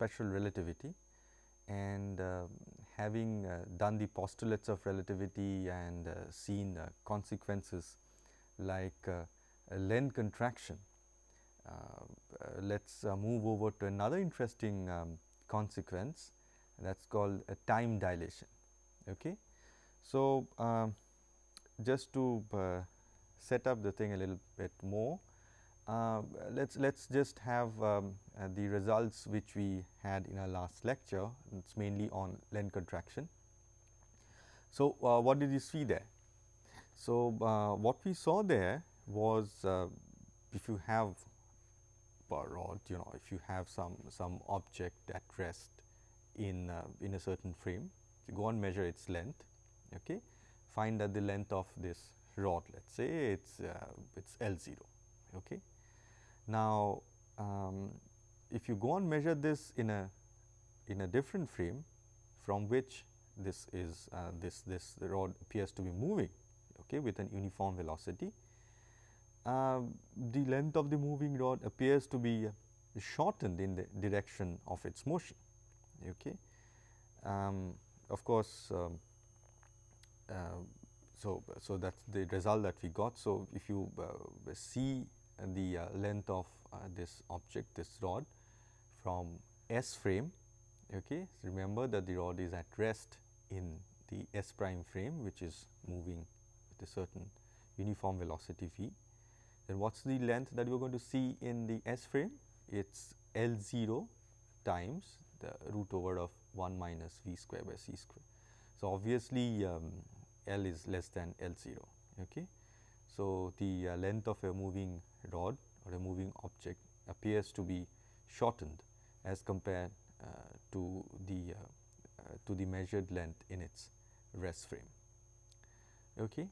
special relativity and uh, having uh, done the postulates of relativity and uh, seen uh, consequences like length contraction. let us move over to another interesting um, consequence that is called a time dilation. Okay. So, um, just to set up the thing a little bit more, uh, let's let's just have um, uh, the results which we had in our last lecture. It's mainly on length contraction. So, uh, what did you see there? So, uh, what we saw there was uh, if you have a rod, you know, if you have some some object at rest in uh, in a certain frame, you go and measure its length. Okay, find that the length of this rod let us say it is uh, it's L 0. Okay. Now, um, if you go and measure this in a in a different frame from which this is uh, this this rod appears to be moving okay, with an uniform velocity, uh, the length of the moving rod appears to be shortened in the direction of its motion. Okay. Um, of course, um, uh, so, so that is the result that we got. So, if you uh, see the uh, length of uh, this object this rod from S frame, okay. So, remember that the rod is at rest in the S prime frame which is moving with a certain uniform velocity v. Then what is the length that we are going to see in the S frame? It is L 0 times the root over of 1 minus v square by c square. So, obviously, um, L is less than L 0. Okay. So, the uh, length of a moving rod or a moving object appears to be shortened as compared uh, to the uh, uh to the measured length in its rest frame. Okay.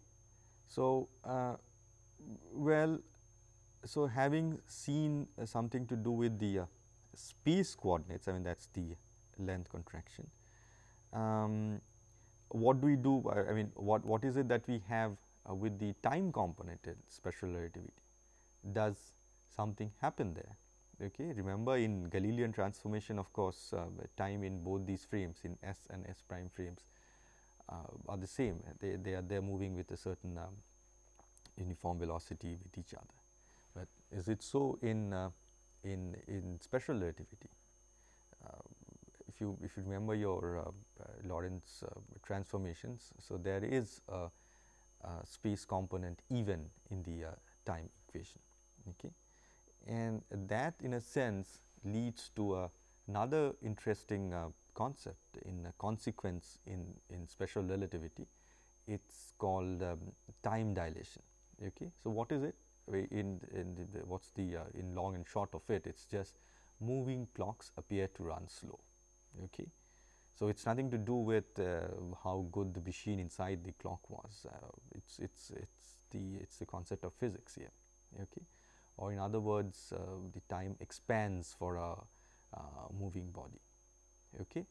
So, uh, well, so having seen uh, something to do with the space coordinates, I mean that is the length contraction. Um, what do we do I mean what, what is it that we have uh, with the time component in special relativity? Does something happen there? Okay. Remember in Galilean transformation of course, uh, time in both these frames in S and S prime frames uh, are the same they, they are they are moving with a certain um, uniform velocity with each other. But is it so in uh, in in special relativity? Uh, if you if you remember your uh, uh, Lorentz uh, transformations. So, there is a, a, space component even in the time equation. Okay. And that in a sense leads to a, another interesting concept in a consequence in, in special relativity. It is called um, time dilation. Okay. So, what is it? In, in the, the what is the uh, in long and short of it, it is just moving clocks appear to run slow. Okay. So, it is nothing to do with uh, how good the machine inside the clock was, uh, it's it's it's the it's the concept of physics here, okay. Or in other words, uh, the time expands for a moving body, okay.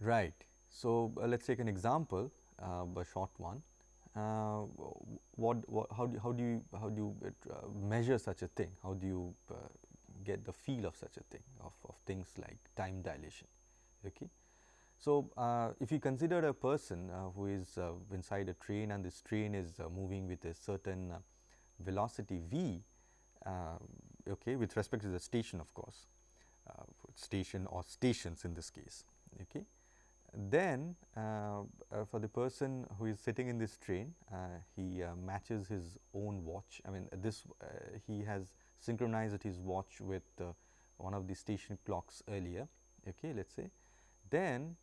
Right. So, let us take an example, a short one. Uh, what, what, how do how do you how do you uh, measure such a thing? How do you uh, get the feel of such a thing of, of things like time dilation? Okay. So, uh, if you consider a person uh, who is uh, inside a train and this train is uh, moving with a certain uh, velocity v uh, okay, with respect to the station of course, uh, station or stations in this case. Okay. Then uh, uh, for the person who is sitting in this train, he matches his own watch. I mean this he has synchronized his watch with one of the station clocks earlier. Okay, let us say then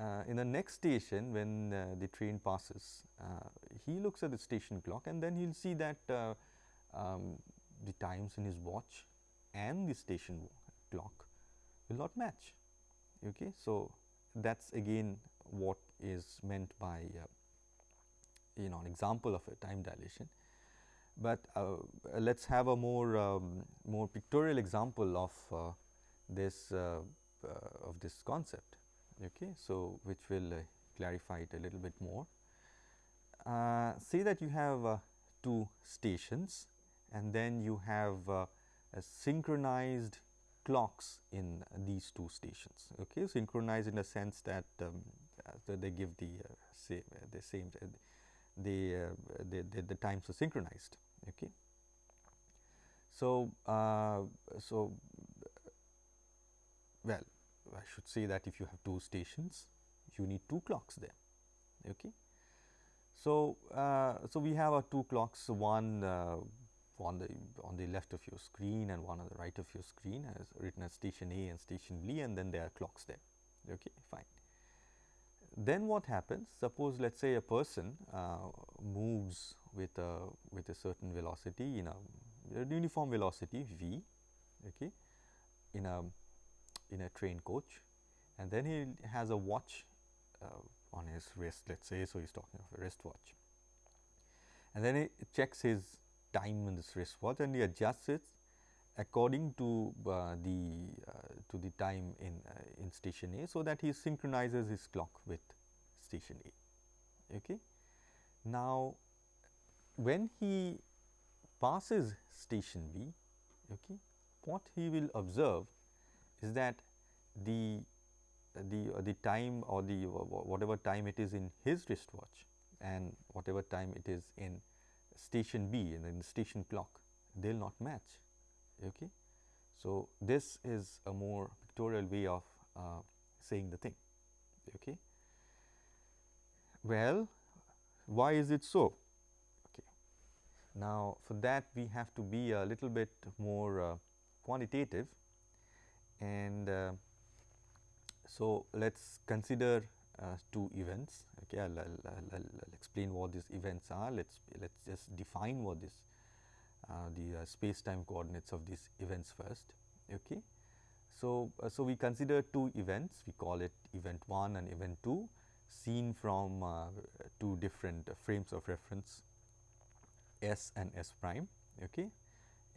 uh, in the next station when uh, the train passes, uh, he looks at the station clock and then he will see that uh, um, the times in his watch and the station clock will not match. Okay. So, that is again what is meant by uh, you know an example of a time dilation. But uh, let us have a more um, more pictorial example of this of this concept. Okay. So, which will uh, clarify it a little bit more. Uh, say that you have uh, two stations and then you have uh, synchronized clocks in these two stations. Okay, synchronized in a sense that um, uh, they give the same the same the, the, the, the times are synchronized. Okay. So, so well I should say that if you have two stations you need two clocks there. Okay. So, uh, so we have our two clocks one uh, on the on the left of your screen and one on the right of your screen as written as station A and station B and then there are clocks there. Okay, fine. Then what happens? Suppose let us say a person uh, moves with a with a certain velocity in a, a uniform velocity v okay, in a in a train coach and then he has a watch uh, on his wrist let us say. So, he is talking of a wristwatch and then he checks his time in this wristwatch and he adjusts it according to uh, the uh, to the time in uh, in station A. So, that he synchronizes his clock with station A. Okay. Now, when he passes station B, okay, what he will observe is that the the uh, the time or the whatever time it is in his wristwatch and whatever time it is in station B and in the station clock they will not match. Okay. So, this is a more pictorial way of uh, saying the thing. Okay. Well, why is it so? Okay. Now, for that we have to be a little bit more uh, quantitative and uh, so let us consider uh, two events. Okay, I'll, I'll, I'll, I'll, explain what these events are. Let's let's just define what this uh, the uh, space time coordinates of these events first. Okay, so uh, so we consider two events. We call it event one and event two, seen from two different frames of reference, s and s prime. Okay,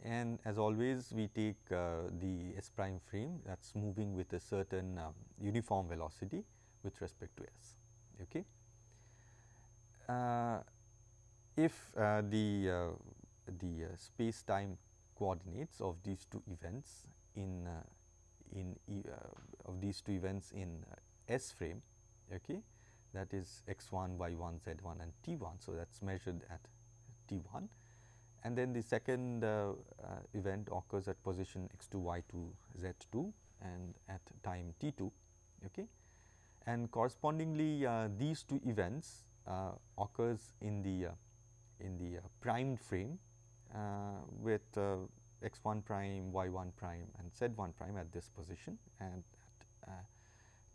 and as always we take uh, the s prime frame that is moving with a certain um, uniform velocity with respect to s. Okay. Uh, if uh, the uh, the uh, space time coordinates of these two events in in e of these two events in s frame okay that is x 1 y 1 z 1 and t 1 so that is measured at t 1 and then the second uh, uh, event occurs at position x 2 y 2 z 2 and at time t 2 okay? And correspondingly uh, these two events uh, occurs in the uh, in the uh, primed frame with x 1 prime y 1 prime and z 1 prime at this position and at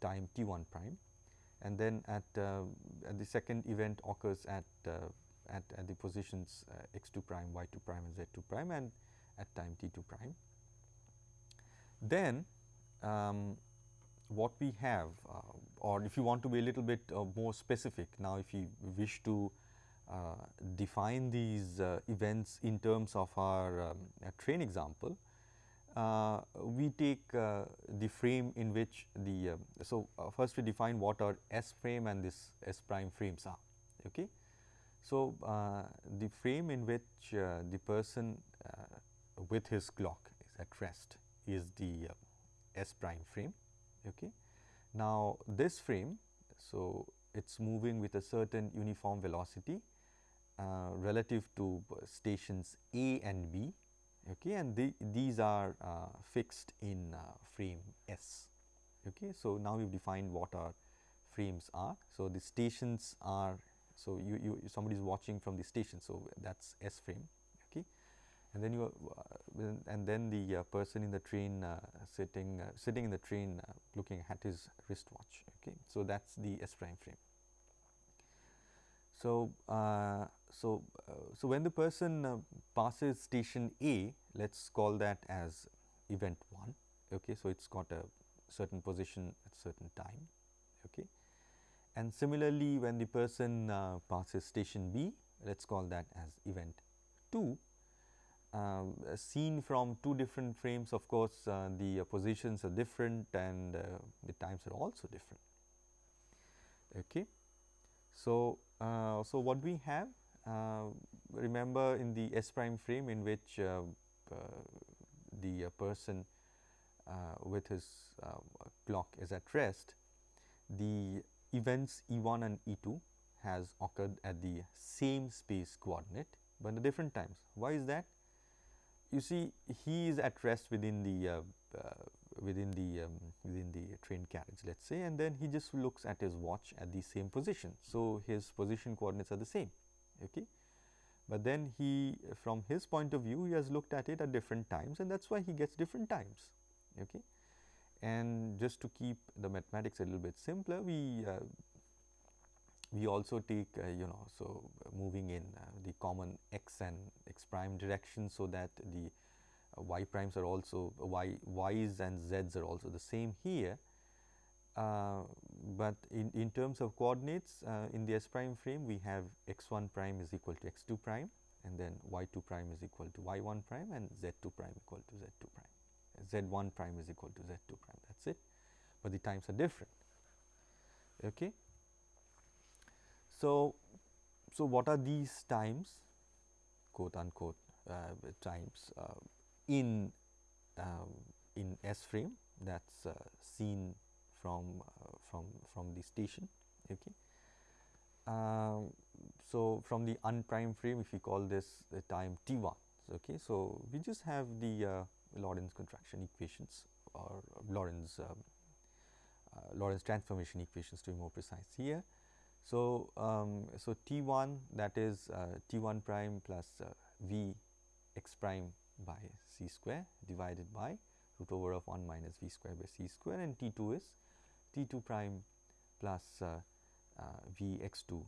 time t 1 prime. And then at, at the second event occurs at at, at the positions uh, x 2 prime, y 2 prime and z 2 prime and at time t 2 prime. Then um, what we have uh, or if you want to be a little bit uh, more specific now if you wish to uh, define these uh, events in terms of our um, train example, uh, we take the frame in which the so first we define what our S frame and this S prime frames are. Okay. So, uh, the frame in which uh, the person uh, with his clock is at rest is the S prime frame. Okay. Now, this frame, so it is moving with a certain uniform velocity uh, relative to stations A and B okay, and the, these are uh, fixed in uh, frame S. Okay. So, now we have defined what our frames are. So, the stations are so, you, you somebody is watching from the station. So, that is S frame okay. and then you uh, and then the uh, person in the train uh, sitting uh, sitting in the train uh, looking at his wristwatch okay. So, that is the S prime frame. So, uh, so, so when the person passes station A let us call that as event 1 okay. So, it has got a certain position at certain time and similarly, when the person uh, passes station B, let us call that as event 2. Um, seen from two different frames of course, uh, the uh, positions are different and uh, the times are also different. Okay. So, uh, so what we have? Uh, remember in the S prime frame in which uh, uh, the uh, person with his clock is at rest, the events E 1 and E 2 has occurred at the same space coordinate, but at different times. Why is that? You see he is at rest within the uh, uh, within the um, within the train carriage let us say and then he just looks at his watch at the same position. So, his position coordinates are the same. Okay. But then he from his point of view he has looked at it at different times and that is why he gets different times. Okay. And just to keep the mathematics a little bit simpler we uh, we also take uh, you know so moving in uh, the common x and x prime direction so that the uh, y primes are also y y's and z's are also the same here. Uh, but in, in terms of coordinates uh, in the S prime frame we have x 1 prime is equal to x 2 prime and then y 2 prime is equal to y 1 prime and z 2 prime equal to z 2 prime. Z 1 prime is equal to z 2 prime that is it, but the times are different. Okay. So, so what are these times quote unquote uh, times uh, in um, in S frame that is uh, seen from uh, from from the station. Okay. Um, so, from the unprime frame if we call this the time t 1. Okay. So, we just have the uh, Lorentz contraction equations or Lorentz um, uh, Lorentz transformation equations to be more precise here. So, um, so T 1 that is uh, T 1 prime plus uh, V x prime by c square divided by root over of 1 minus v square by c square and T 2 is T 2 prime plus uh, uh, v x 2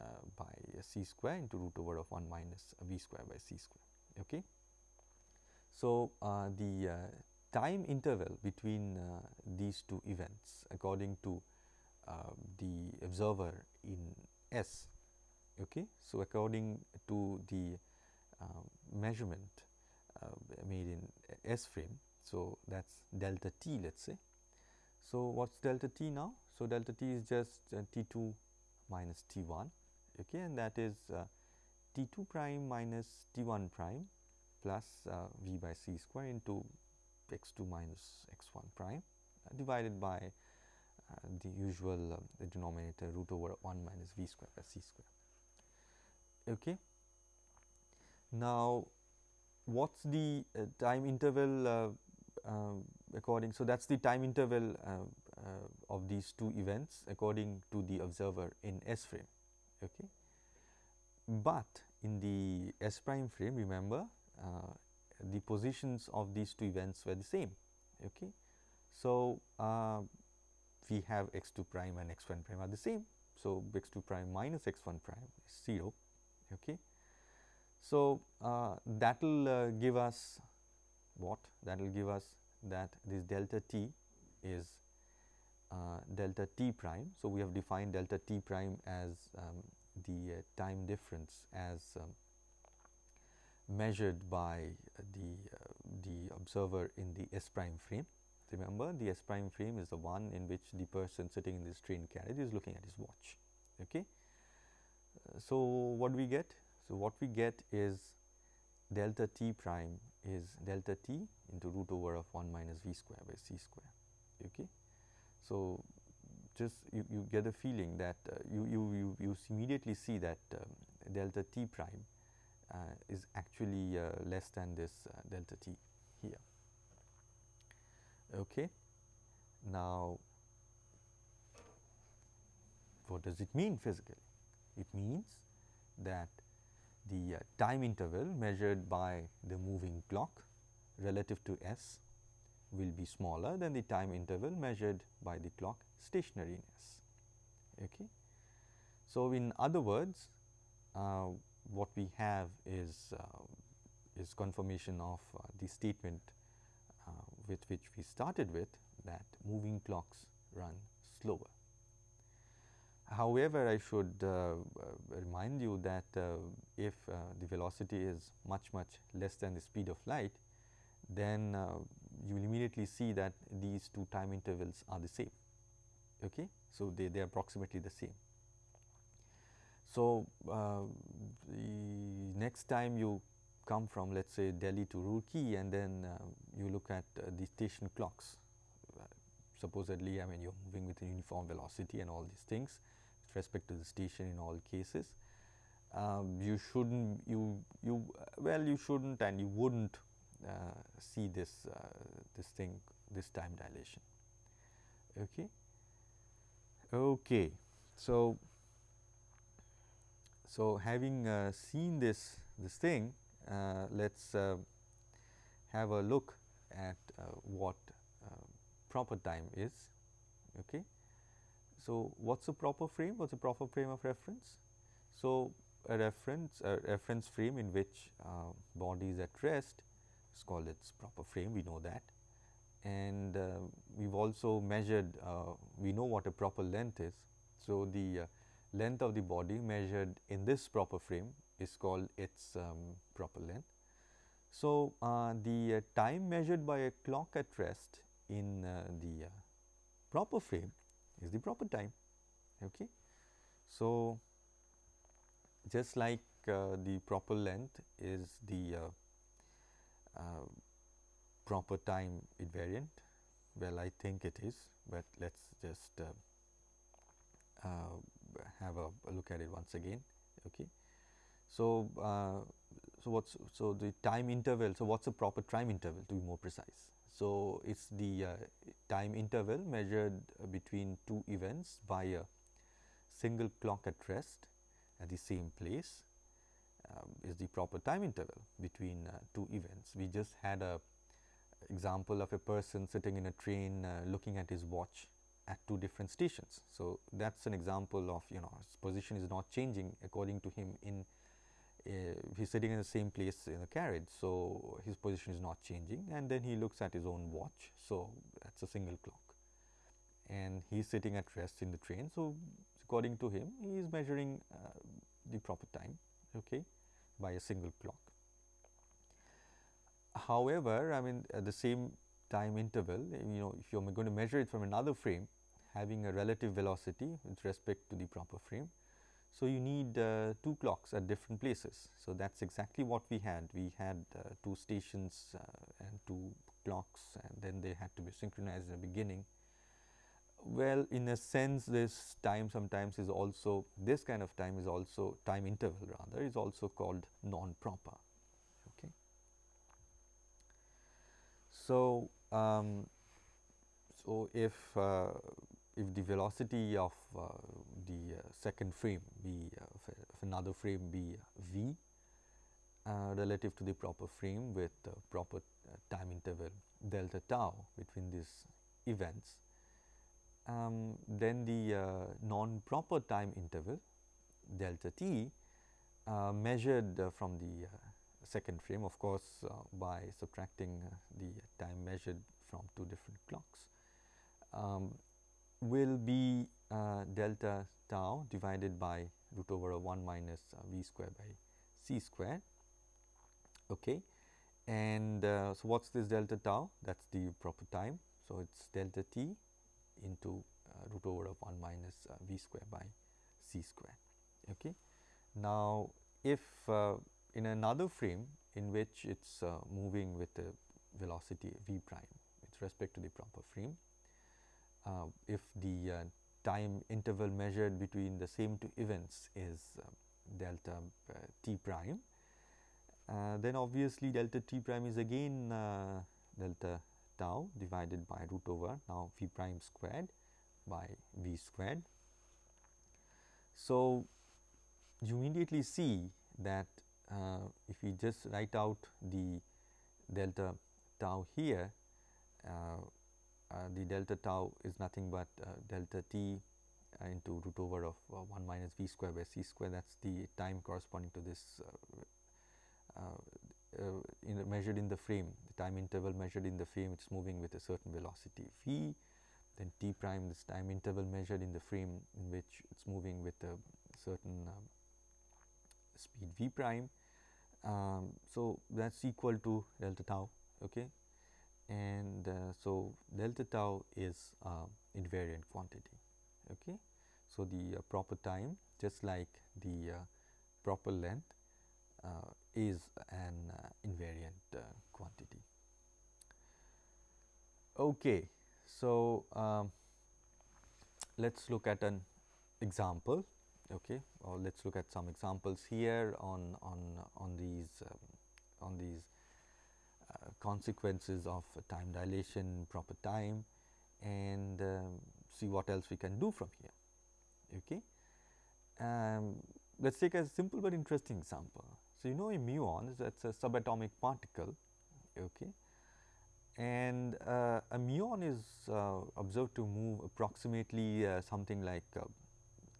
uh, by c square into root over of 1 minus v square by c square. Okay. So, uh, the uh, time interval between uh, these two events according to the observer in S. Okay. So, according to the measurement uh, made in S frame. So, that is delta t let us say. So, what is delta t now? So, delta t is just uh, t 2 minus t 1 okay, and that is uh, t 2 prime minus t 1 prime plus uh, v by c square into x 2 minus x 1 prime uh, divided by uh, the usual the denominator root over 1 minus v square by c square. Okay. Now, what is the uh, time interval uh, uh, according. So, that is the time interval of these two events according to the observer in S frame. Okay. But in the S prime frame remember the positions of these two events were the same. Okay. So, we have x 2 prime and x 1 prime are the same. So, x 2 prime minus x 1 prime is 0. Okay. So, uh, that will uh, give us what? That will give us that this delta t is uh, delta t prime. So, we have defined delta t prime as um, the uh, time difference as um, measured by the, uh, the observer in the S prime frame. Remember the S prime frame is the one in which the person sitting in this train carriage is looking at his watch. Okay. Uh, so, what do we get? So, what we get is delta t prime is delta t into root over of 1 minus v square by c square. Okay. So, just you, you get a feeling that uh, you, you, you, you immediately see that um, delta t prime uh, is actually uh, less than this uh, delta t here. Okay. Now, what does it mean physically? It means that the uh, time interval measured by the moving clock relative to S will be smaller than the time interval measured by the clock stationary in S. Okay. So, in other words uh, what we have is uh, is confirmation of uh, the statement uh, with which we started with that moving clocks run slower. However, I should uh, uh, remind you that uh, if the velocity is much much less than the speed of light, then you will immediately see that these two time intervals are the same. Okay? So, they, they are approximately the same. So, uh, next time you come from let us say Delhi to Roorkee and then uh, you look at uh, the station clocks. Uh, supposedly, I mean you are moving with a uniform velocity and all these things with respect to the station in all cases. Um, you shouldn't you you well you shouldn't and you wouldn't uh, see this uh, this thing this time dilation. Okay. Okay. So, so having uh, seen this this thing, uh, let us uh, have a look at uh, what uh, proper time is. Okay. So, what is a proper frame? What is a proper frame of reference? So, a reference a reference frame in which uh, body is at rest is called its proper frame we know that and we have also measured we know what a proper length is so, the length of the body measured in this proper frame is called its um, proper length. So, uh, the uh, time measured by a clock at rest in uh, the uh, proper frame is the proper time. Okay. So, just like uh, the proper length is the proper time invariant, well I think it is, but let us just uh, have a, look at it once again. Okay. So, uh, so what's so the time interval. So, what's the proper time interval to be more precise? So, it's the uh, time interval measured between two events by a single clock at rest at the same place um, is the proper time interval between uh, two events. We just had a example of a person sitting in a train uh, looking at his watch at two different stations. So, that is an example of you know his position is not changing according to him in uh, he is sitting in the same place in the carriage. So, his position is not changing and then he looks at his own watch. So, that is a single clock and he is sitting at rest in the train. So, according to him he is measuring uh, the proper time okay, by a single clock. However, I mean at the same time interval you know if you are going to measure it from another frame having a relative velocity with respect to the proper frame. So, you need uh, two clocks at different places. So, that is exactly what we had. We had uh, two stations uh, and two clocks and then they had to be synchronized in the beginning. Well, in a sense this time sometimes is also this kind of time is also time interval rather is also called non-proper. Okay. So, um, so if uh, if the velocity of uh, the uh, second frame be uh, of another frame be v relative to the proper frame with proper time interval delta tau between these events, um, then the non-proper time interval delta t measured from the second frame of course, uh, by subtracting uh, the time measured from two different clocks um, will be uh, delta tau divided by root over of 1 minus uh, v square by c square. Okay. And uh, so, what is this delta tau? That is the proper time. So, it is delta t into uh, root over of 1 minus uh, v square by c square. Okay. Now, if uh, in another frame in which it is moving with a velocity v prime with respect to the proper frame, if the uh, time interval measured between the same two events is uh, delta t prime, then obviously delta t prime is again delta tau divided by root over now v prime squared by v squared. So, you immediately see that uh, if we just write out the delta tau here, uh, uh, the delta tau is nothing but uh, delta t uh, into root over of 1 minus v square by c square. That is the time corresponding to this in measured in the frame. The time interval measured in the frame it is moving with a certain velocity v. Then t prime this time interval measured in the frame in which it is moving with a certain speed v prime. Um, so, that is equal to delta tau okay and uh, so delta tau is uh, invariant quantity. Okay. So, the uh, proper time just like the uh, proper length uh, is an uh, invariant quantity. Okay, so um, let us look at an example okay or let us look at some examples here on on on these um, on these consequences of time dilation proper time and um, see what else we can do from here okay? Um, let us take a simple but interesting example. So you know a muon is that's a subatomic particle okay? And uh, a muon is uh, observed to move approximately uh, something like uh,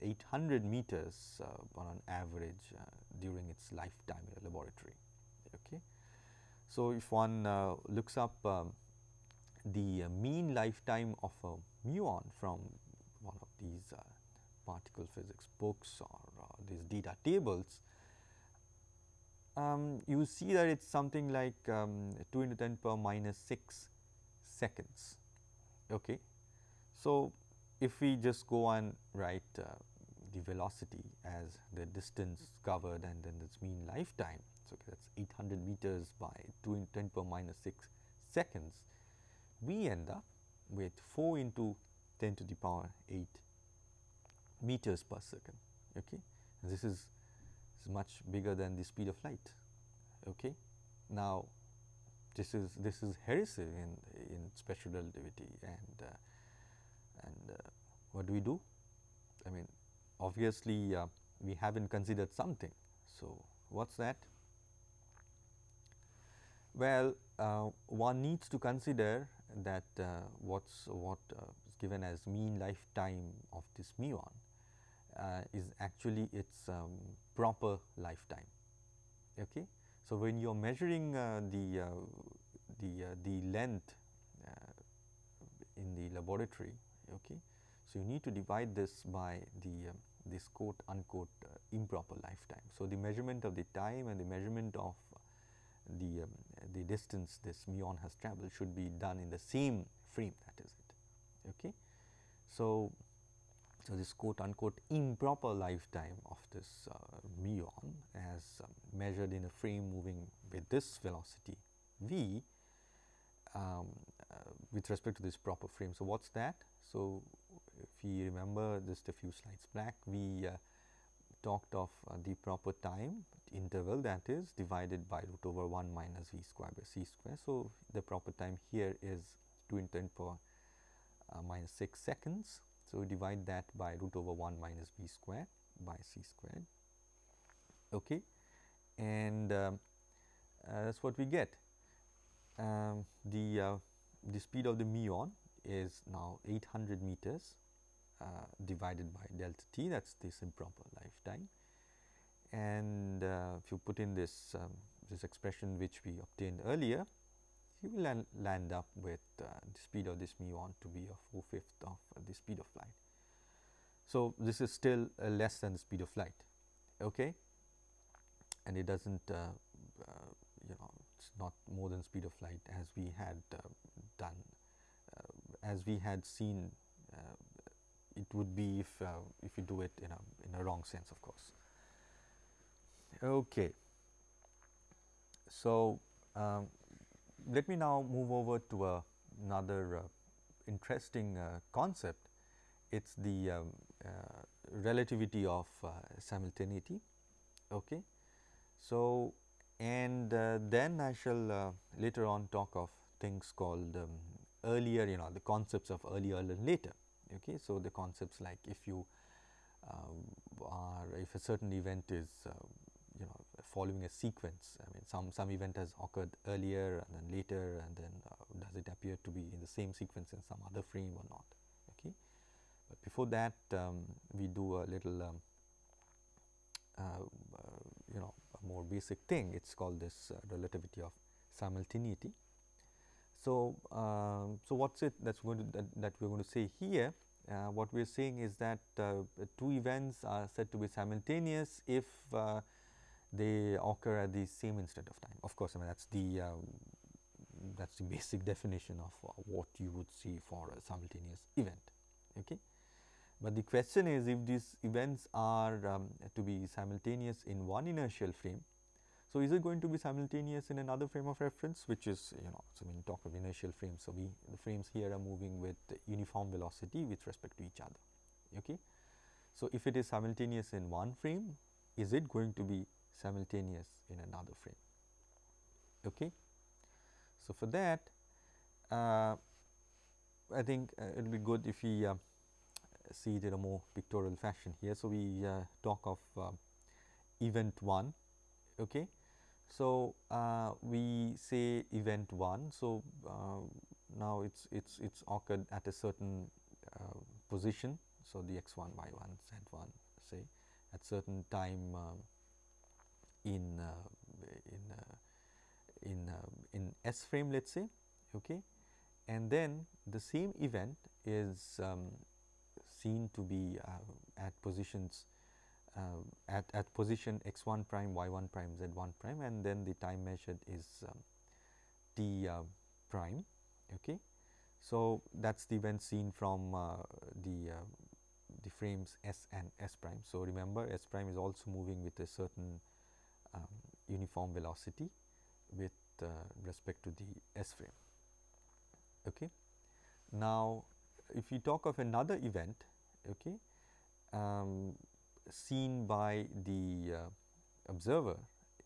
800 meters uh, on an average uh, during its lifetime in a laboratory. So, if one looks up um, the mean lifetime of a muon from one of these particle physics books or these data tables, um, you see that it is something like um, 2 into 10 power minus 6 seconds. Okay. So, if we just go and write uh, the velocity as the distance covered and then its mean lifetime. So, that is 800 meters by 2 into 10 power minus 6 seconds, we end up with 4 into 10 to the power 8 meters per second. Okay. This is is much bigger than the speed of light. Okay. Now, this is this is heresy in in special relativity and uh, and uh, what do we do? I mean, obviously uh, we haven't considered something. So, what's that? Well, uh, one needs to consider that uh, what's what uh, is given as mean lifetime of this muon uh, is actually its um, proper lifetime. Okay. So, when you are measuring uh, the, uh, the, the length in the laboratory, okay, so you need to divide this by the um, this quote unquote improper lifetime. So, the measurement of the time and the measurement of the, um, the distance this muon has traveled should be done in the same frame that is it. Okay. So, so, this quote unquote improper lifetime of this uh, muon as um, measured in a frame moving with this velocity v um, uh, with respect to this proper frame. So, what is that? So, if you remember just a few slides back we uh, talked of uh, the proper time interval that is divided by root over 1 minus v square by c square. So, the proper time here is 2 into 10 power uh, minus 6 seconds so, we divide that by root over 1 minus v square by c squared okay. and um, uh, that is what we get. Um, the, uh, the speed of the muon is now 800 meters uh, divided by delta t that is this improper lifetime and uh, if you put in this um, this expression which we obtained earlier you will land, up with uh, the speed of this muon to be a 4 fifth of uh, the speed of light. So, this is still uh, less than the speed of light okay? and it does not uh, uh, you know it is not more than speed of light as we had done as we had seen it would be if if you do it in a in a wrong sense of course. Okay. So, um, let me now move over to a, another uh, interesting uh, concept. It is the um, uh, relativity of uh, simultaneity. Okay. So, and uh, then I shall uh, later on talk of things called um, earlier you know the concepts of earlier and later. Okay. So, the concepts like if you are if a certain event is you know following a sequence. I mean some, some event has occurred earlier and then later and then uh, does it appear to be in the same sequence in some other frame or not. Okay. But before that um, we do a little um, uh, uh, you know a more basic thing it is called this uh, relativity of simultaneity. So, um, so what is it that is going to that, that we are going to say here uh, what we are saying is that uh, two events are said to be simultaneous if uh, they occur at the same instant of time. Of course, I mean that is the uh, that is the basic definition of uh, what you would see for a simultaneous event. Okay. But the question is if these events are um, to be simultaneous in one inertial frame So, is it going to be simultaneous in another frame of reference which is you know, so when talk of inertial frames. So, we the frames here are moving with uniform velocity with respect to each other. Okay. So, if it is simultaneous in one frame, is it going to be simultaneous in another frame? Okay. So, for that uh, I think uh, it will be good if we uh, see it in a more pictorial fashion here. So, we uh, talk of uh, event 1. Okay. So, uh, we say event 1. So, now it's it's it's occurred at a certain position. So, the x 1 y 1 z 1 say at certain time in in in in S frame let us say okay and then the same event is um, seen to be uh, at positions uh, at, at position x 1 prime y 1 prime z 1 prime and then the time measured is um, t uh, prime. Okay. So, that is the event seen from uh, the uh, the frames s and s prime. So, remember s prime is also moving with a certain um, uniform velocity with uh, respect to the s frame. Okay. Now, if we talk of another event okay, um, seen by the uh, observer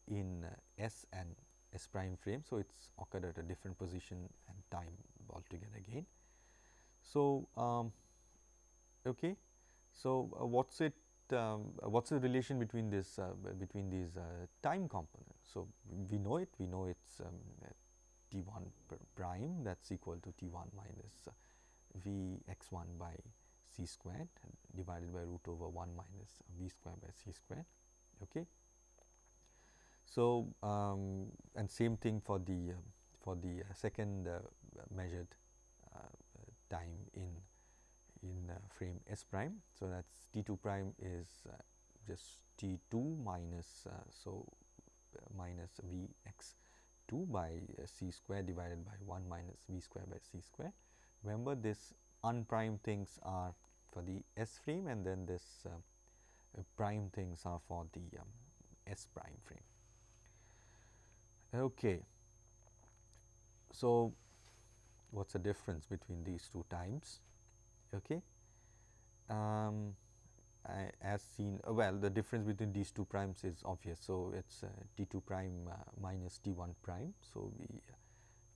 in uh, S and S prime frame. So, it is occurred at a different position and time altogether again. So, um, okay. so uh, what is it um, what is the relation between this uh, between these uh, time components. So, we know it we know it is um, t 1 prime that is equal to t 1 minus uh, v x 1 by c squared divided by root over 1 minus v square by c square. Okay. So, um, and same thing for the uh, for the uh, second measured time in in uh, frame s prime. So, that is t 2 prime is uh, just t 2 minus so minus v x 2 by c square divided by 1 minus v square by c square. Remember this unprimed things are for the S frame and then this uh, uh, prime things are for the um, S prime frame. Okay. So, what is the difference between these two times? Okay. Um, I, as seen uh, well the difference between these two primes is obvious. So, it is uh, t 2 prime uh, minus t 1 prime. So, we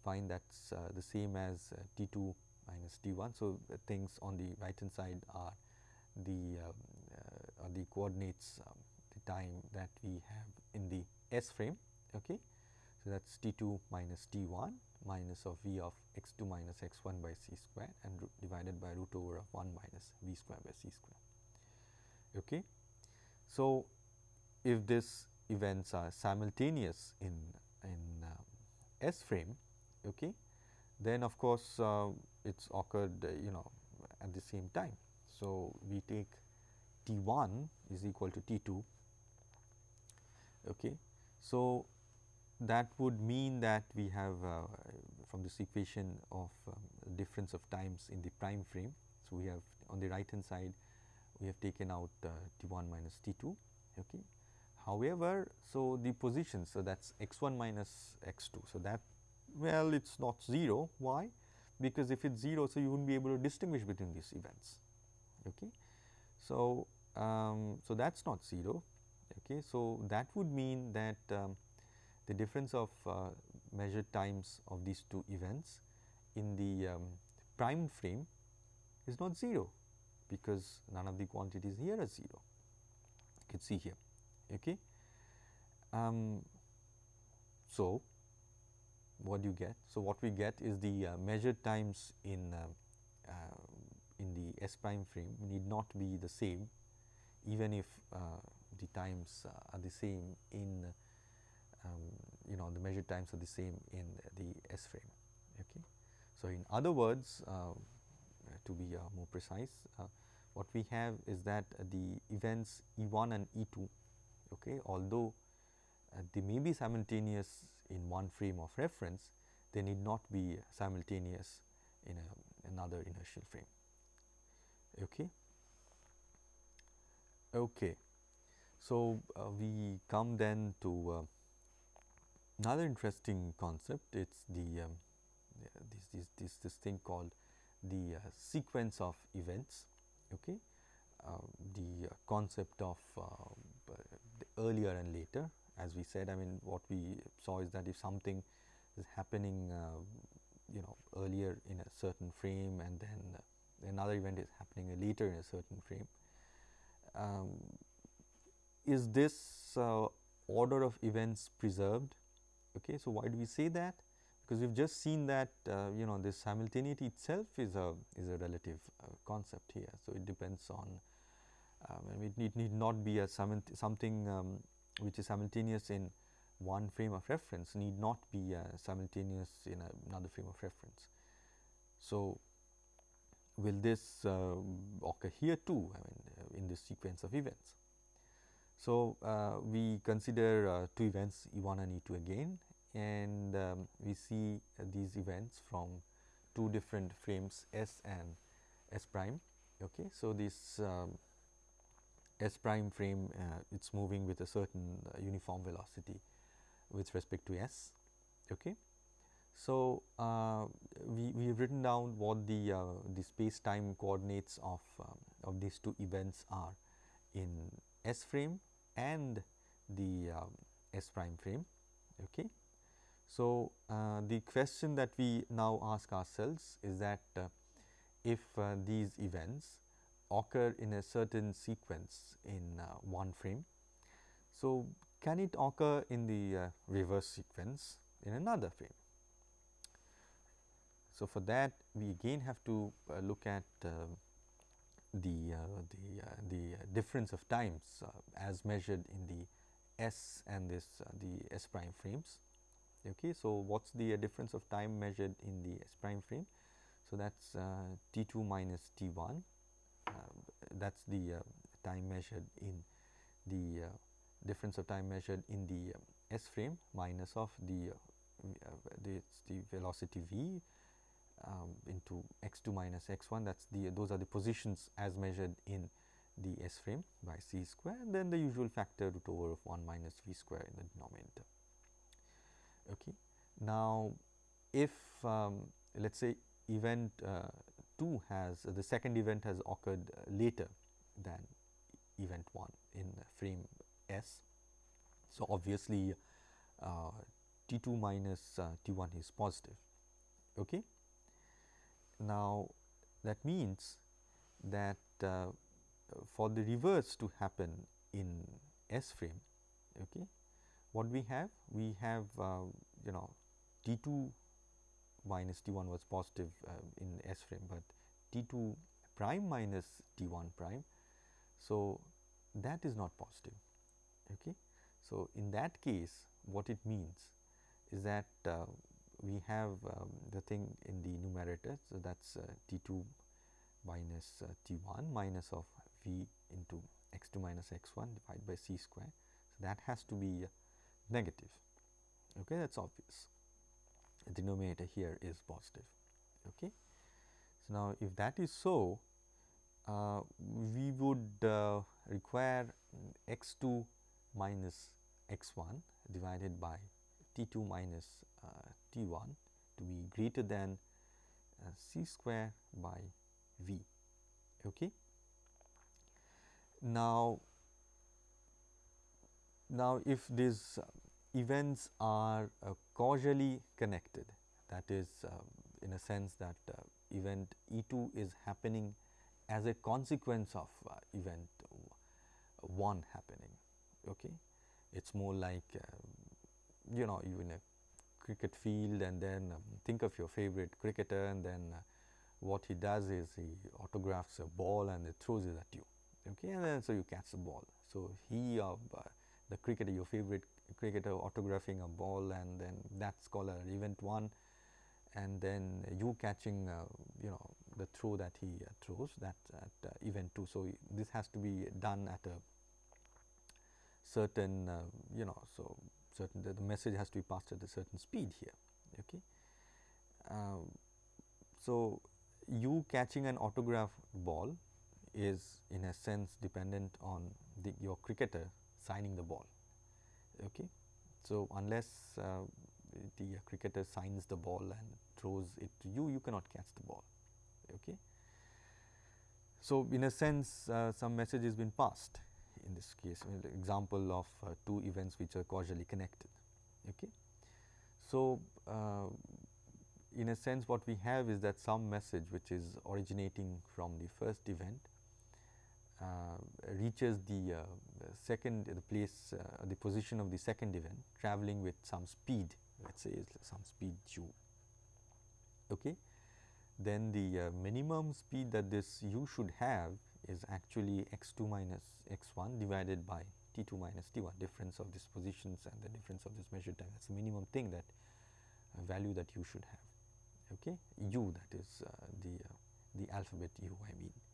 find that is uh, the same as t 2 minus t 1. So, the things on the right hand side are the um, uh, are the coordinates um, the time that we have in the S frame. Okay. So, that is t 2 minus t 1 minus of v of x 2 minus x 1 by c square and divided by root over of 1 minus v square by c square. Okay. So, if these events are simultaneous in in um, S frame, okay, then of course, uh, it's occurred uh, you know at the same time. So, we take T 1 is equal to T 2. Okay. So, that would mean that we have uh, from this equation of um, difference of times in the prime frame. So, we have on the right hand side we have taken out uh, T 1 minus T 2. Okay. However, so the position so that is x 1 minus x 2. So, that well it is not 0 why because if it is 0 so you would not be able to distinguish between these events. Okay. So, um, so that is not 0. Okay. So, that would mean that um, the difference of uh, measured times of these two events in the um, prime frame is not 0 because none of the quantities here are 0 you can see here. Okay. Um, so, what do you get? So, what we get is the uh, measured times in uh, uh, in the S prime frame need not be the same even if uh, the times uh, are the same in um, you know the measured times are the same in the S frame. Okay. So, in other words uh, to be more precise what we have is that the events E 1 and E 2 okay, although they may be simultaneous in one frame of reference, they need not be simultaneous in a, another inertial frame. Okay. Okay. So, uh, we come then to uh, another interesting concept it is the um, this, this, this, this thing called the uh, sequence of events. Okay. Uh, the concept of uh, the earlier and later as we said I mean what we saw is that if something is happening uh, you know earlier in a certain frame and then another event is happening later in a certain frame. Um, is this uh, order of events preserved? Okay, so why do we say that? Because we've just seen that uh, you know this simultaneity itself is a is a relative uh, concept here. So it depends on um, it need, not be a something um, which is simultaneous in one frame of reference need not be uh, simultaneous in another frame of reference. So, will this uh, occur here too I mean uh, in this sequence of events. So, uh, we consider uh, two events E 1 and E 2 again and um, we see these events from two different frames S and S prime. Okay. So, this um, S prime frame uh, it is moving with a certain uniform velocity with respect to S. Okay. So, uh, we, we have written down what the, uh, the space time coordinates of, um, of these two events are in S frame and the um, S prime frame. Okay. So, uh, the question that we now ask ourselves is that uh, if uh, these events occur in a certain sequence in uh, one frame. So, can it occur in the uh, reverse sequence in another frame? So, for that we again have to uh, look at the, the, the difference of times as measured in the S and this the S prime frames. Okay. So, what is the uh, difference of time measured in the S prime frame? So, that is uh, T 2 minus T 1 um, that is the uh, time measured in the difference of time measured in the um, S frame minus of the, uh, the, the velocity v um, into x 2 minus x 1 that is the those are the positions as measured in the S frame by c square and then the usual factor root over of 1 minus v square in the denominator. Okay. Now, if um, let us say event uh, 2 has uh, the second event has occurred uh, later than event 1 in frame S. So, obviously, uh, T 2 minus uh, T 1 is positive. Okay. Now, that means that uh, for the reverse to happen in S frame, okay, what we have? We have uh, you know T 2 minus T 1 was positive uh, in S frame, but T 2 prime minus T 1 prime. So, that is not positive. Okay. So, in that case what it means is that uh, we have um, the thing in the numerator. So, that is uh, T 2 minus uh, T 1 minus of V into x 2 minus x 1 divided by c square. So, that has to be negative okay that is obvious the denominator here is positive okay. So, now if that is so uh, we would uh, require x 2 minus x 1 divided by t 2 minus uh, t 1 to be greater than uh, c square by v. Okay. Now, now if these events are uh, causally connected that is uh, in a sense that uh, event E 2 is happening as a consequence of uh, event 1 happening okay? It is more like uh, you know you in a cricket field and then um, think of your favorite cricketer and then uh, what he does is he autographs a ball and he throws it at you okay? And then so you catch the ball. So he uh, the cricketer your favorite cricketer autographing a ball and then that's called an event 1 and then you catching uh, you know the throw that he uh, throws that at uh, event 2 so this has to be done at a certain uh, you know so certain the, the, message has to be passed at a certain speed here okay? Um, so you catching an autograph ball is in a sense dependent on the, your cricketer signing the ball okay So, unless uh, the cricketer signs the ball and throws it to you, you cannot catch the ball. Okay. So, in a sense uh, some message has been passed in this case example of uh, two events which are causally connected. Okay. So, uh, in a sense what we have is that some message which is originating from the first event reaches the uh, second the place uh, the position of the second event traveling with some speed let us say some speed u. Okay. Then the uh, minimum speed that this u should have is actually x 2 minus x 1 divided by t 2 minus t 1 difference of these positions and the difference of this measured time that is the minimum thing that uh, value that you should have okay u that is uh, the uh, the alphabet u I mean.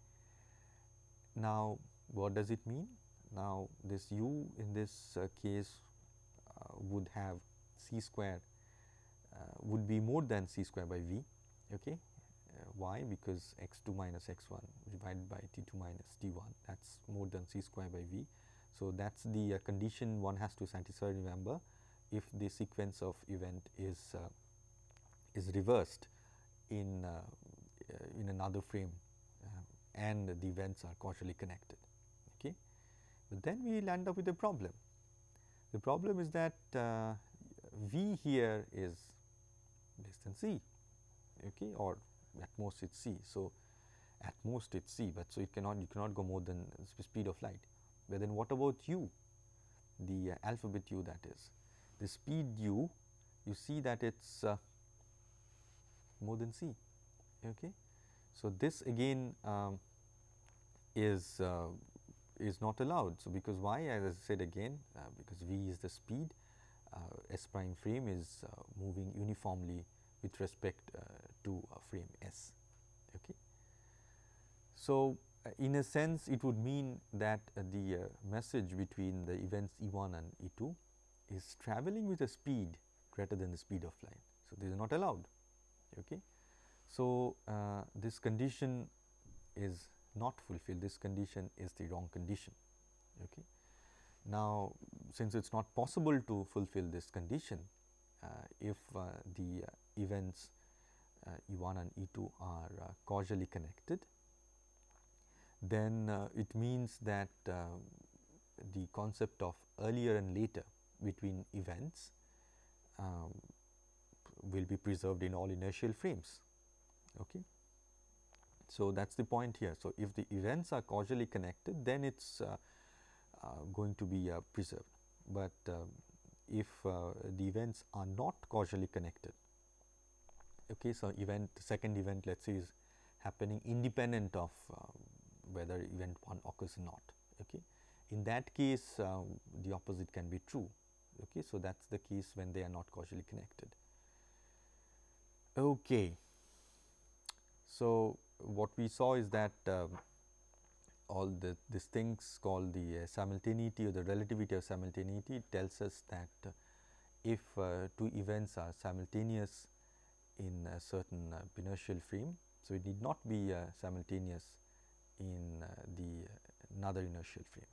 Now what does it mean? Now this u in this uh, case uh, would have c square uh, would be more than c square by v okay why because x 2 minus x 1 divided by t 2 minus t 1 that is more than c square by v. So, that is the condition one has to satisfy remember if the sequence of event is is reversed in, uh, uh, in another frame uh, and the events are causally connected. Okay. But then we will end up with a problem. The problem is that V here is less than C okay, or at most it is C. So, at most it is C, but so it cannot you cannot go more than speed of light. But then what about u, the uh, alphabet u that is the speed u you see that it is uh, more than C. Okay. So, this again um, is uh, is not allowed. So, because why as I said again uh, because V is the speed uh, S prime frame is uh, moving uniformly with respect uh, to frame S. Okay. So, in a sense it would mean that the message between the events E1 and E2 is traveling with a speed greater than the speed of light. So, this is not allowed. Okay. So, uh, this condition is not fulfilled, this condition is the wrong condition. Okay. Now, since it is not possible to fulfill this condition, uh, if uh, the uh, events uh, E1 and E2 are uh, causally connected, then it means that the concept of earlier and later between events um, will be preserved in all inertial frames. Okay. So, that is the point here. So, if the events are causally connected then it is uh, uh, going to be uh, preserved, but um, if uh, the events are not causally connected. Okay. So, event second event let us say is happening independent of uh, whether event 1 occurs or not. Okay. In that case the opposite can be true. Okay. So, that is the case when they are not causally connected. Okay. So, what we saw is that um, all the these things called the uh, simultaneity or the relativity of simultaneity tells us that uh, if uh, two events are simultaneous in a certain uh, inertial frame. So, it need not be uh, simultaneous in the another inertial frame.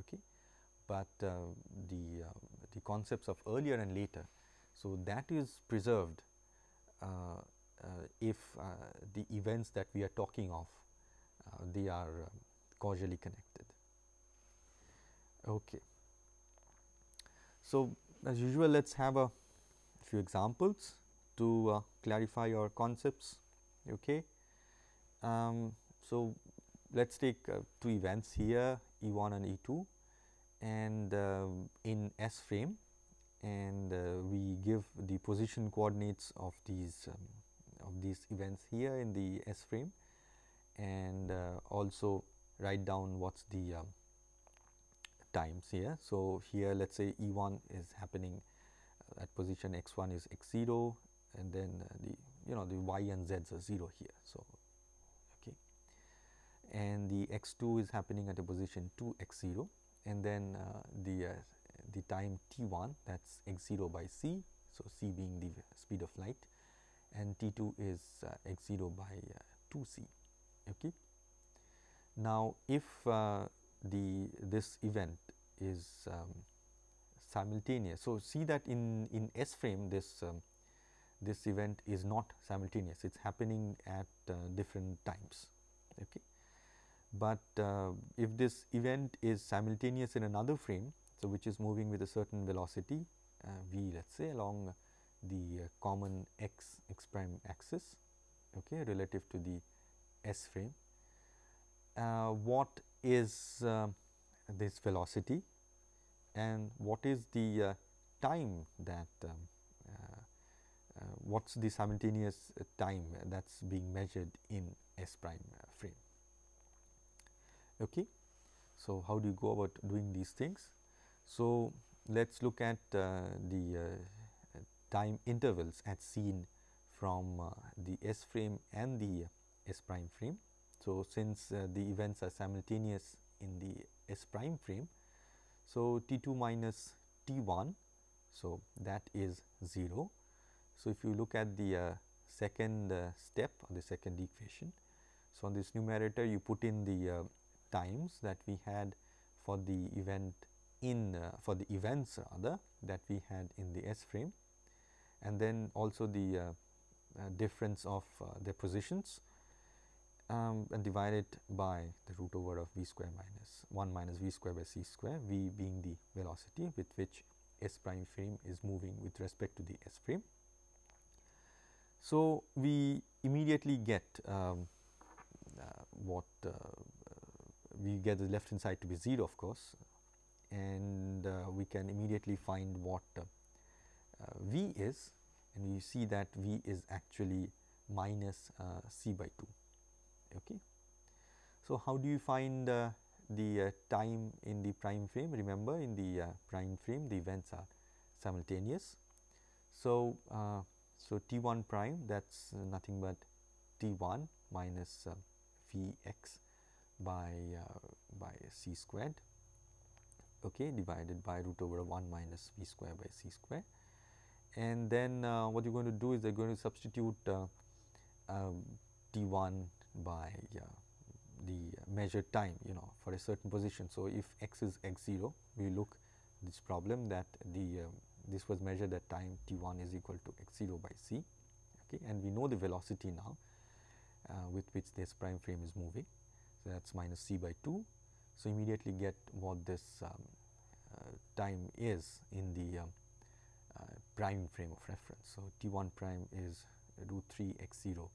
Okay. But the, the concepts of earlier and later, so that is preserved if uh, the events that we are talking of uh, they are causally connected. Okay. So, as usual let us have a few examples to uh, clarify your concepts. Okay. Um, so, let us take uh, two events here E 1 and E 2 and uh, in S frame and we give the position coordinates of these um, of these events here in the S frame and uh, also write down what is the um, times here. So, here let us say E 1 is happening uh, at position x 1 is x 0 and then uh, the you know the y and z's are 0 here. So, okay. and the x 2 is happening at a position 2 x 0 and then uh, the uh, the time t 1 that is x 0 by c. So, c being the speed of light and T 2 is uh, x 0 by uh, 2 c. Okay. Now, if uh, the this event is um, simultaneous. So, see that in, in S frame this um, this event is not simultaneous, it is happening at uh, different times. Okay. But uh, if this event is simultaneous in another frame, so which is moving with a certain velocity uh, v let us say along the uh, common x x prime axis okay, relative to the S frame. Uh, what is uh, this velocity and what is the uh, time that um, uh, uh, what is the simultaneous time that is being measured in S prime frame. Okay. So, how do you go about doing these things? So, let us look at the time intervals as seen from uh, the S frame and the S prime frame. So, since uh, the events are simultaneous in the S prime frame, so T 2 minus T 1, so that is 0. So, if you look at the uh, second uh, step or the second equation, so on this numerator you put in the uh, times that we had for the event in uh, for the events rather that we had in the S frame and then also the uh, difference of uh, their positions um, and divide it by the root over of v square minus 1 minus v square by c square, v being the velocity with which S prime frame is moving with respect to the S frame. So, we immediately get um, uh, what uh, we get the left hand side to be 0 of course and uh, we can immediately find what uh, v is and we see that V is actually minus uh, C by 2. Okay. So, how do you find uh, the uh, time in the prime frame? Remember in the uh, prime frame the events are simultaneous. So, uh, so T 1 prime that is nothing but T 1 minus uh, V x by by c squared okay, divided by root over 1 minus V square by c square and then uh, what you're going to do is they're going to substitute uh, um, T1 by uh, the measured time you know for a certain position. So, if x is x 0 we look this problem that the um, this was measured at time T1 is equal to x 0 by c okay, and we know the velocity now uh, with which this prime frame is moving. So, that is minus c by 2. So, immediately get what this um, uh, time is in the um, uh, prime frame of reference. So, T 1 prime is root 3 x 0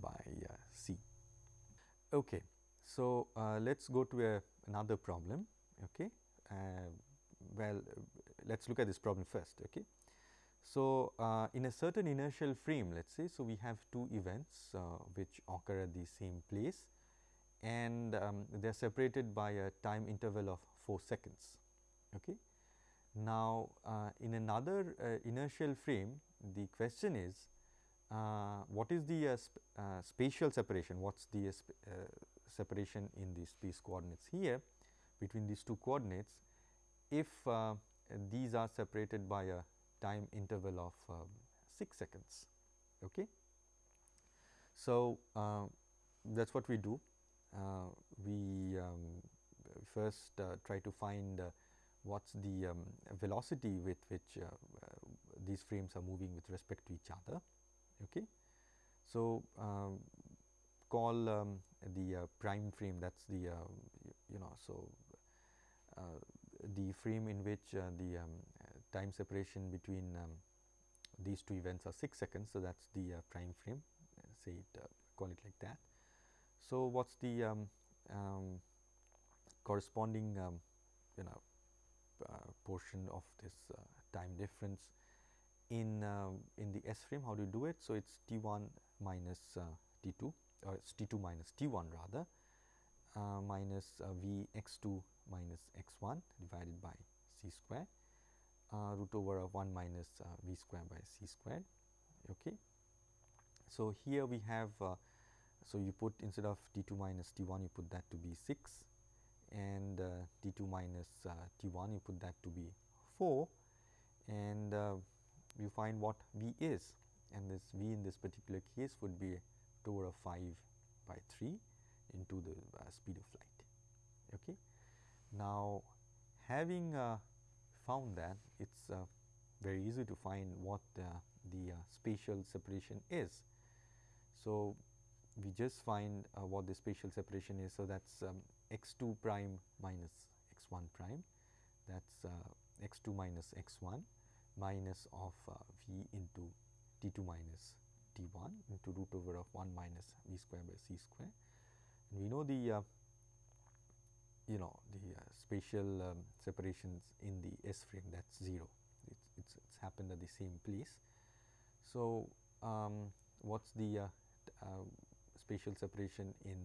by uh, c. Okay. So, uh, let us go to a, another problem. Okay. well, let us look at this problem first. Okay. So, uh, in a certain inertial frame let us say, so we have two events uh, which occur at the same place and um, they are separated by a time interval of 4 seconds. Okay. Now, uh, in another uh, inertial frame the question is uh, what is the uh, sp uh, spatial separation, what is the uh, separation in the space coordinates here between these two coordinates if these are separated by a time interval of um, 6 seconds. Okay. So, that is what we do. we um, first try to find what is the um, velocity with which uh, uh, these frames are moving with respect to each other. Okay. So, um, call um, the uh, prime frame that is the you know. So, the frame in which the um, time separation between um, these two events are 6 seconds. So, that is the prime frame say it call it like that. So, what is the corresponding you know uh, portion of this uh, time difference in uh, in the S frame. How do you do it? So, it is T 1 minus T 2 or it is T 2 minus T 1 rather minus V x 2 minus x 1 divided by c square uh, root over of 1 minus uh, v square by c squared. Okay. So, here we have uh, so you put instead of t 2 minus t 1 you put that to be 6 and uh, T2 minus uh, T1 you put that to be 4 and uh, you find what V is and this V in this particular case would be over of 5 by 3 into the speed of light. Okay. Now, having found that it is uh, very easy to find what uh, the uh, spatial separation is. So, we just find uh, what the spatial separation is. So, that is um, x 2 prime minus x 1 prime that is uh, x 2 minus x 1 minus of uh, v into t 2 minus t 1 into root over of 1 minus v square by c square. And we know the uh, you know the uh, spatial um, separations in the S frame that is 0, it's, it's, it's, happened at the same place. So, um, what is the uh, uh, spatial separation in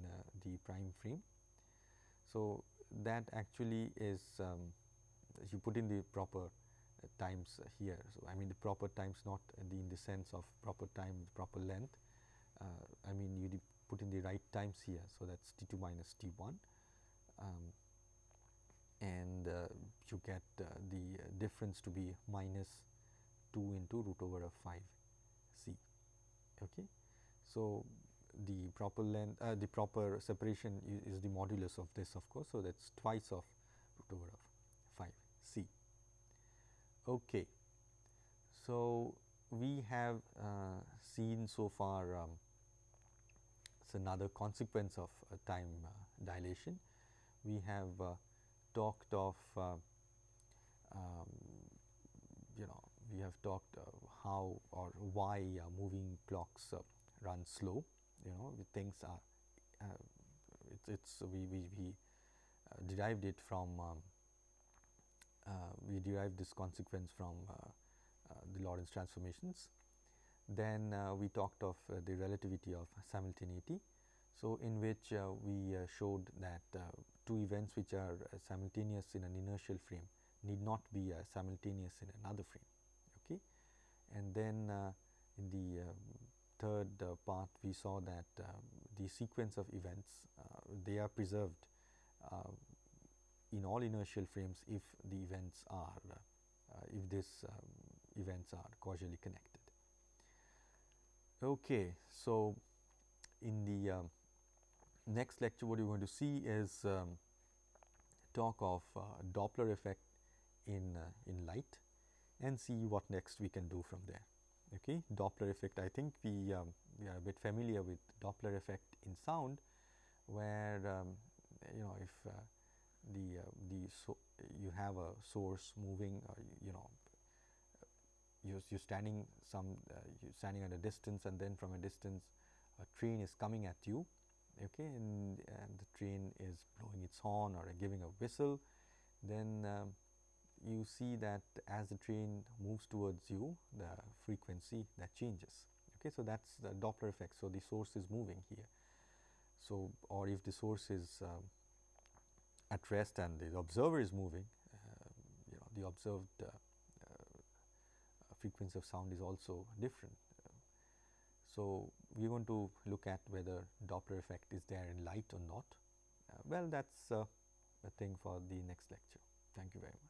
the prime frame? So, that actually is um, you put in the proper uh, times here. So, I mean the proper times not in the, in the sense of proper time proper length, uh, I mean you put in the right times here. So, that is T 2 minus T 1 um, and uh, you get uh, the difference to be minus 2 into root over of 5 c. Okay. So, the proper length uh, the proper separation is, the modulus of this of course. So, that is twice of root over of 5 c. Okay. So, we have uh, seen so far um, it's another consequence of uh, time uh, dilation we have uh, talked of uh, um, you know we have talked uh, how or why moving clocks run slow you know things are it's, it's we, we, we derived it from um, uh, we derived this consequence from uh, uh, the Lorentz transformations. Then we talked of the relativity of simultaneity. So, in which we showed that two events which are uh, simultaneous in an inertial frame need not be uh, simultaneous in another frame. Okay. And then uh, in the third part we saw that um, the sequence of events they are preserved in all inertial frames if the events are uh, if these um, events are causally connected. Okay, so in the um, next lecture what you are going to see is um, talk of uh, Doppler effect in, uh, in light and see what next we can do from there. Okay. Doppler effect I think we, um, we are a bit familiar with Doppler effect in sound where um, you know if uh, the, uh, the so you have a source moving or you know you're, you're standing some uh, you're standing at a distance and then from a distance a train is coming at you okay, and, and, the train is blowing its horn or giving a whistle, then um, you see that as the train moves towards you, the frequency that changes. Okay, so that's the Doppler effect. So the source is moving here. So, or if the source is um, at rest and the observer is moving, uh, you know, the observed uh, uh, frequency of sound is also different. So, we are going to look at whether Doppler effect is there in light or not. Uh, well, that is uh, a thing for the next lecture. Thank you very much.